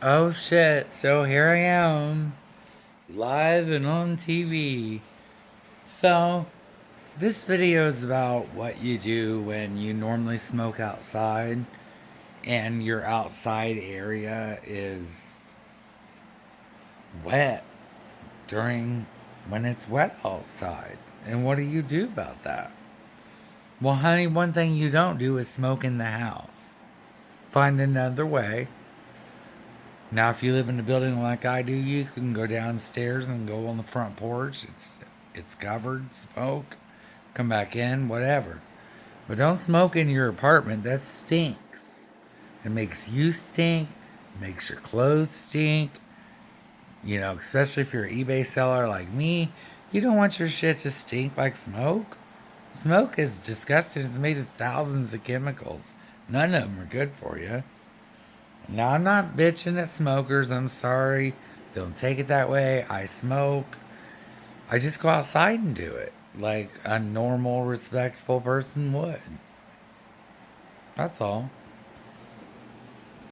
Oh shit, so here I am, live and on TV. So, this video is about what you do when you normally smoke outside and your outside area is wet during when it's wet outside. And what do you do about that? Well, honey, one thing you don't do is smoke in the house. Find another way now, if you live in a building like I do, you can go downstairs and go on the front porch. It's it's covered, smoke, come back in, whatever. But don't smoke in your apartment. That stinks. It makes you stink. Makes your clothes stink. You know, especially if you're an eBay seller like me, you don't want your shit to stink like smoke. Smoke is disgusting. It's made of thousands of chemicals. None of them are good for you. Now, I'm not bitching at smokers. I'm sorry. Don't take it that way. I smoke. I just go outside and do it like a normal, respectful person would. That's all.